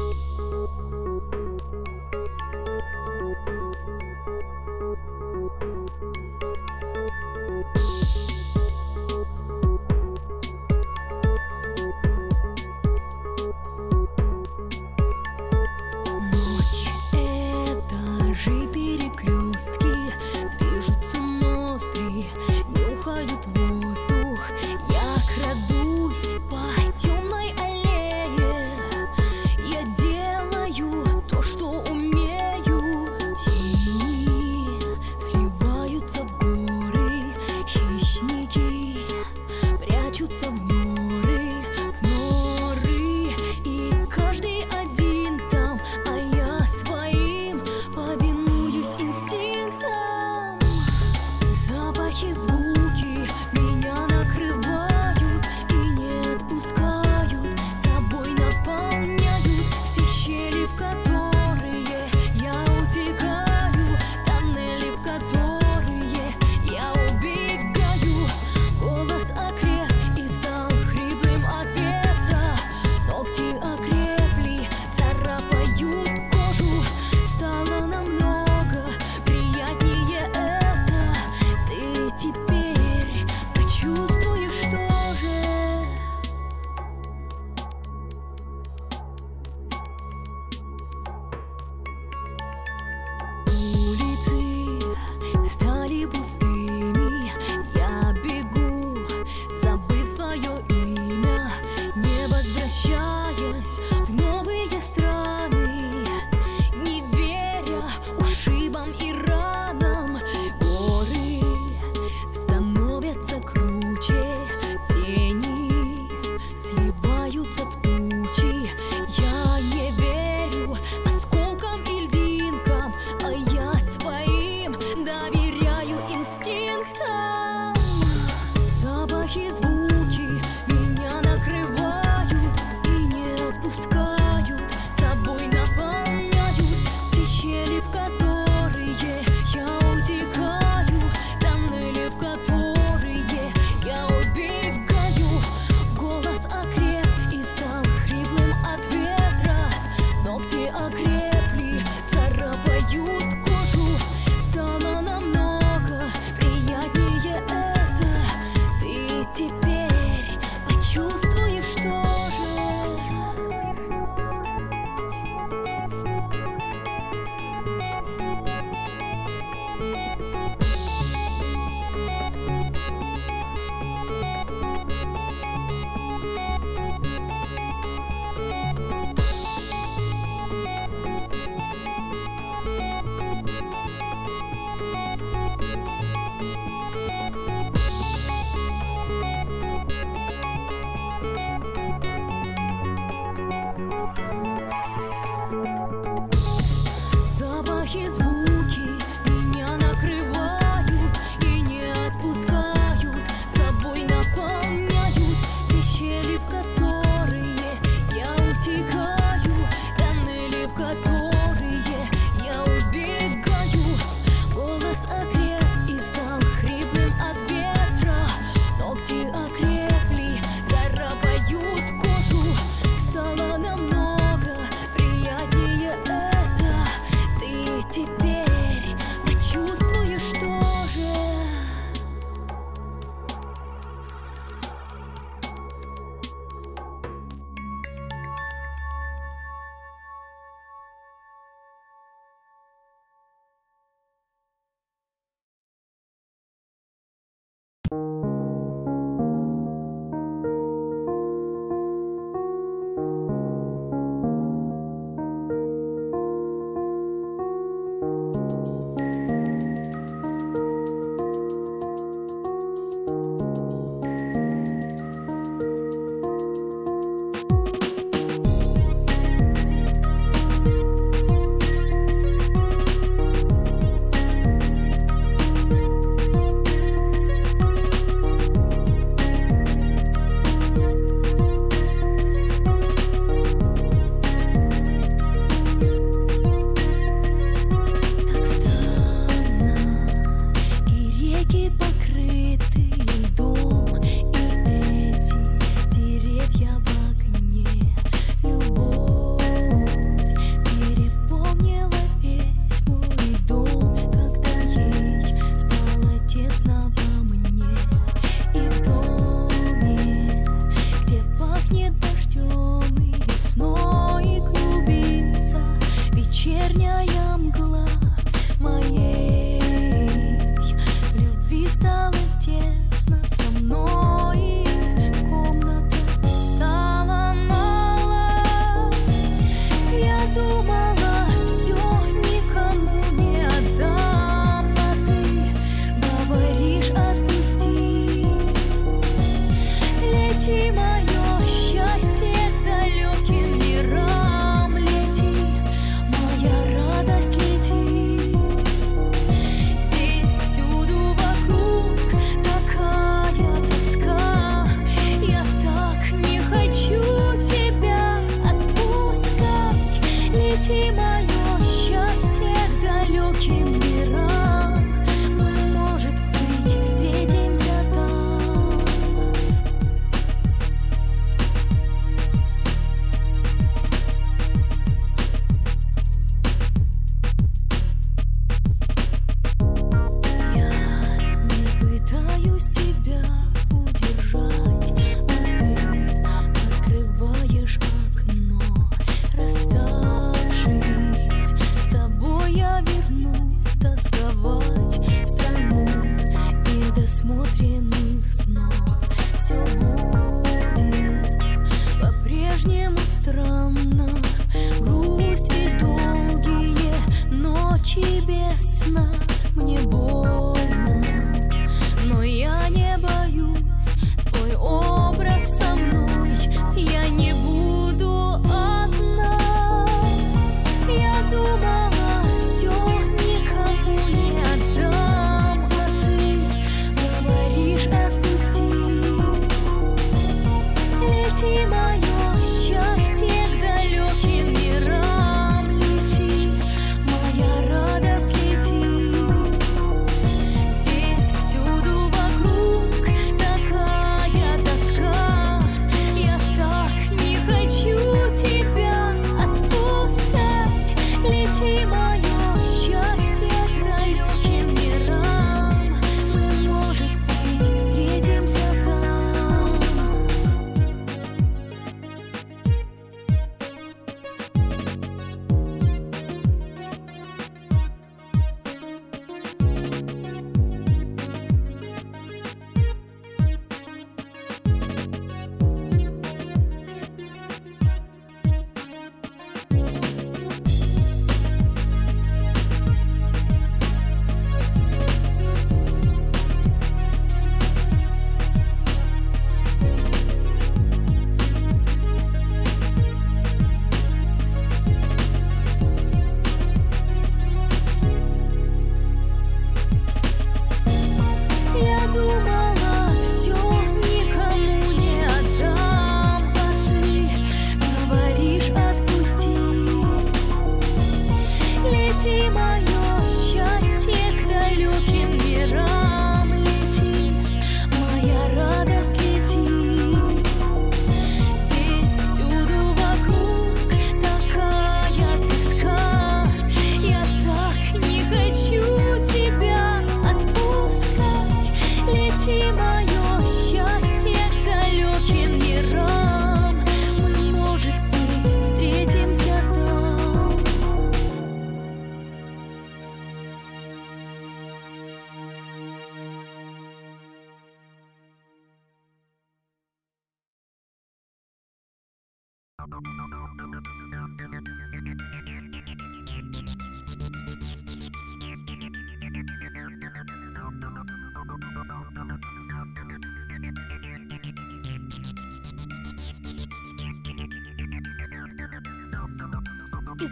Я крадусь No. Из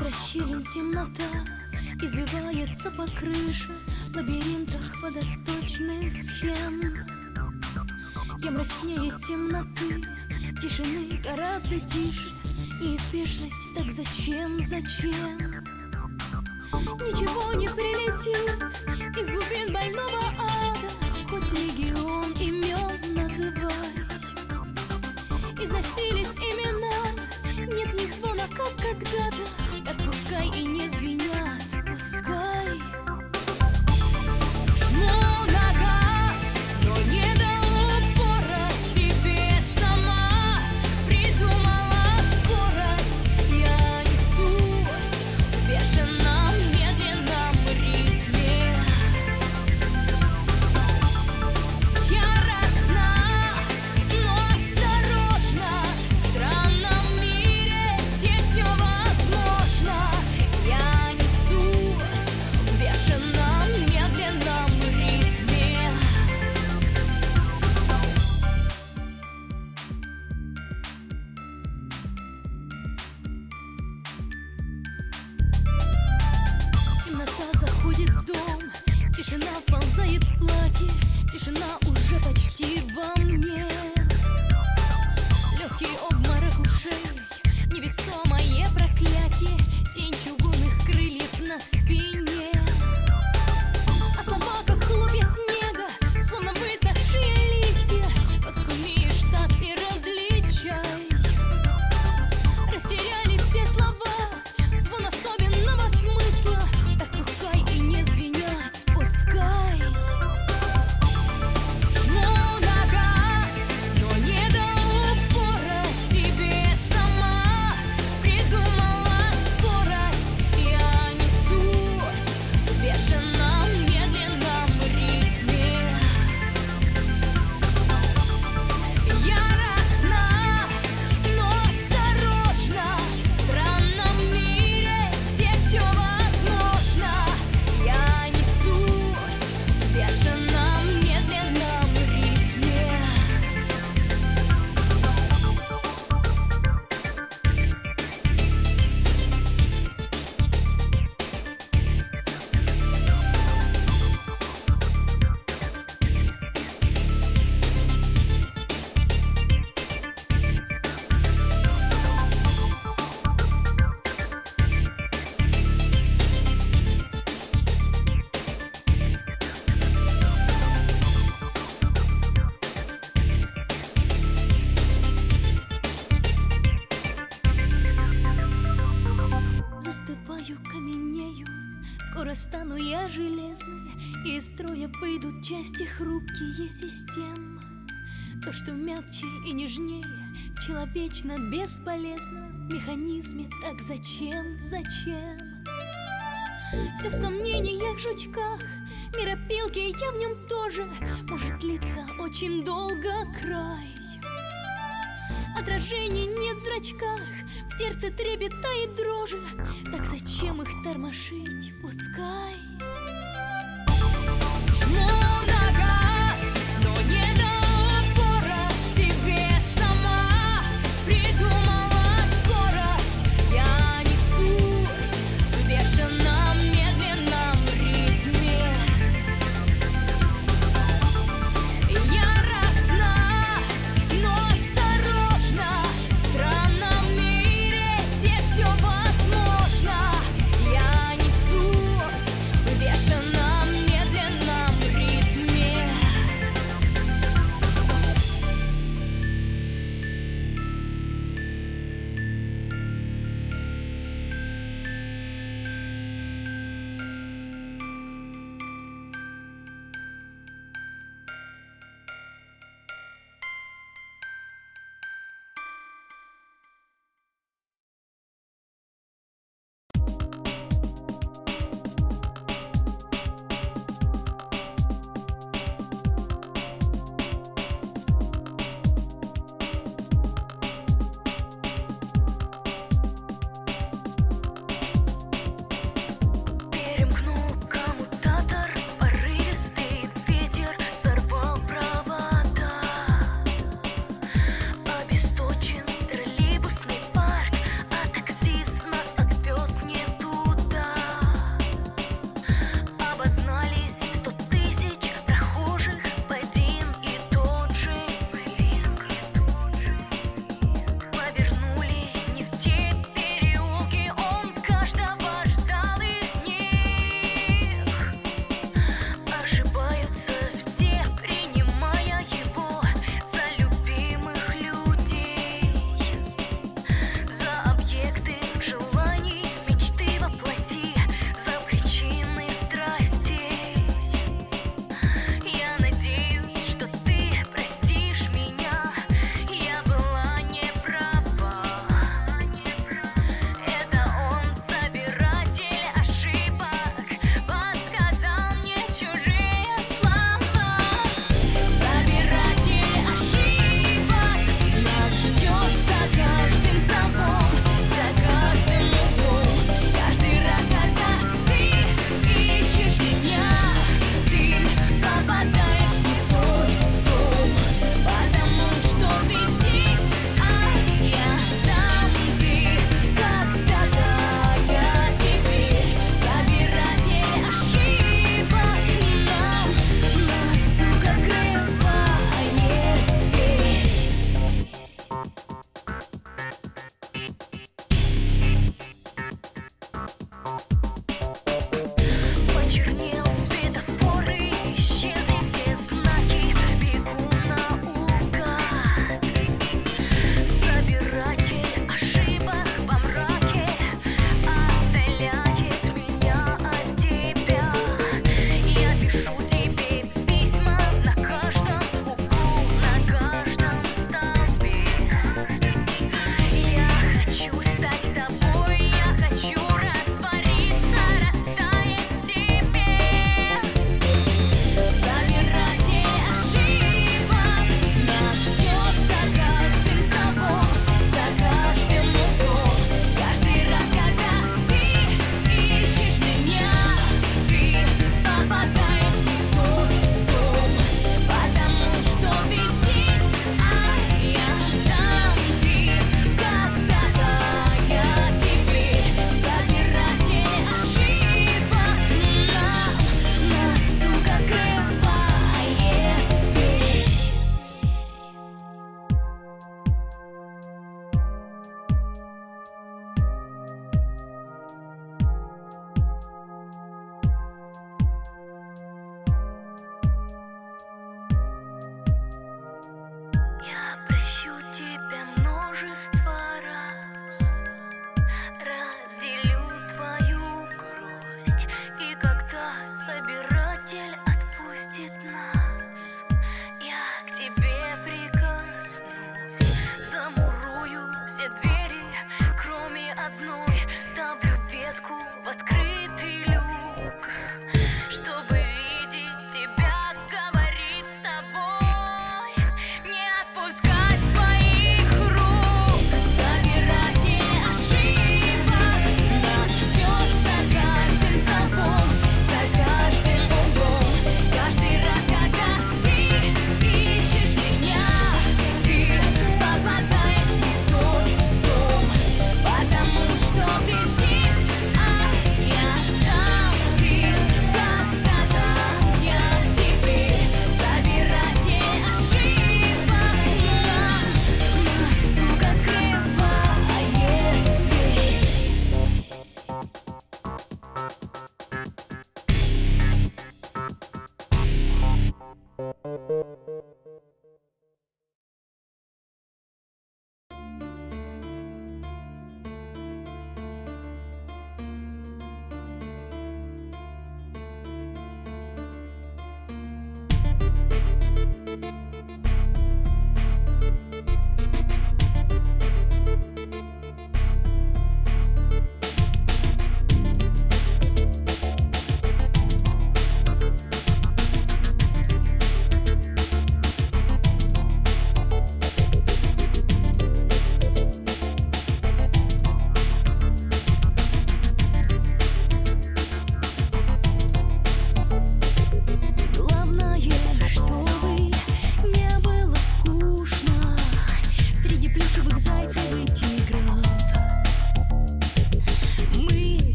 расщелин темнота Извивается по крыше В лабиринтах водосточных схем. Я мрачнее темноты Тишины гораздо тише и так зачем, зачем? Ничего не прилетит из глубин больницы бесполезно. В механизме так зачем, зачем? Все в сомнениях, жучках. Миропилки я в нем тоже. Может длиться очень долго край. Отражений нет в зрачках. В сердце трепета и дрожи. Так зачем их тормошить? Пускай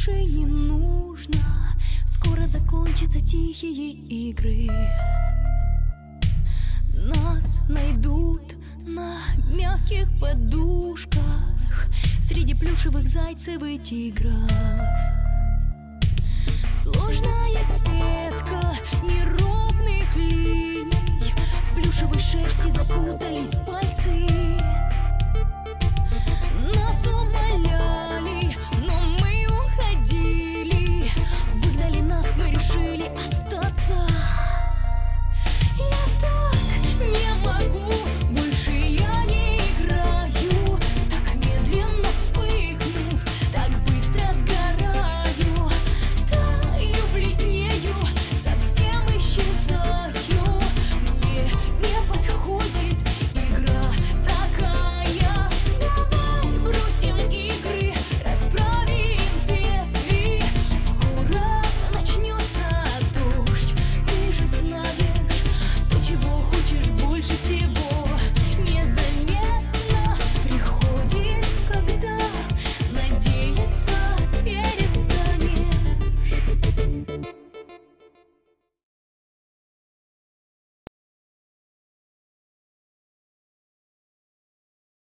больше не нужно. Скоро закончатся тихие игры. Нас найдут на мягких подушках Среди плюшевых зайцев и тигров. Сложная сетка неровных линий. В плюшевой шерсти запутались пальцы